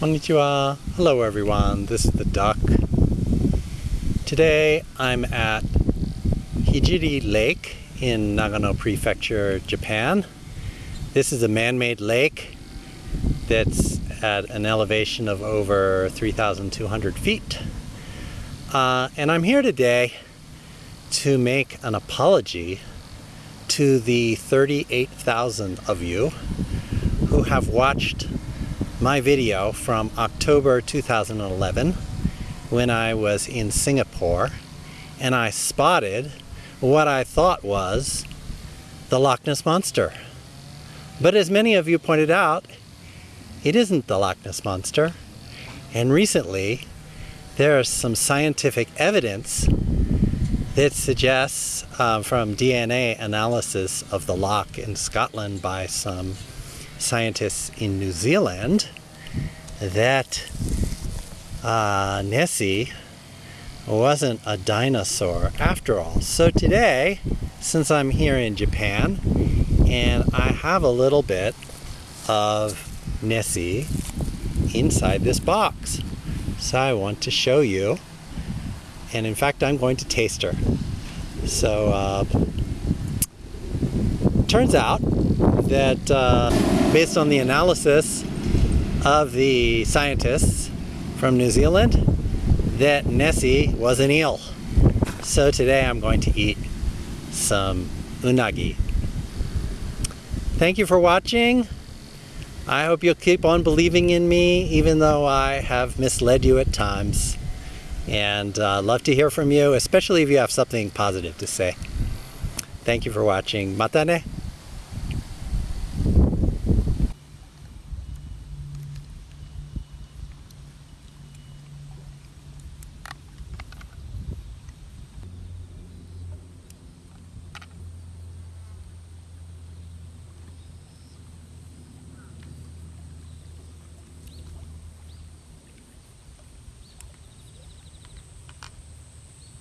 Konnichiwa. Hello everyone, this is the duck. Today I'm at Hijiri Lake in Nagano Prefecture, Japan. This is a man-made lake that's at an elevation of over 3,200 feet. Uh, and I'm here today to make an apology to the 38,000 of you who have watched my video from October 2011 when I was in Singapore and I spotted what I thought was the Loch Ness Monster. But as many of you pointed out, it isn't the Loch Ness Monster. And recently, there is some scientific evidence that suggests uh, from DNA analysis of the loch in Scotland by some scientists in New Zealand that uh, Nessie wasn't a dinosaur after all. So today, since I'm here in Japan and I have a little bit of Nessie inside this box. So I want to show you and in fact I'm going to taste her. So uh, turns out that uh, based on the analysis of the scientists from New Zealand that Nessie was an eel. So today I'm going to eat some unagi. Thank you for watching. I hope you'll keep on believing in me even though I have misled you at times. And uh, love to hear from you, especially if you have something positive to say. Thank you for watching. Mata ne!